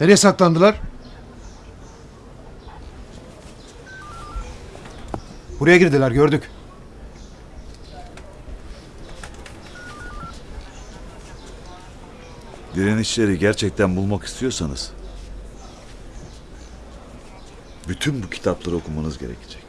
Nereye saklandılar? Buraya girdiler gördük. Direnişleri gerçekten bulmak istiyorsanız bütün bu kitapları okumanız gerekecek.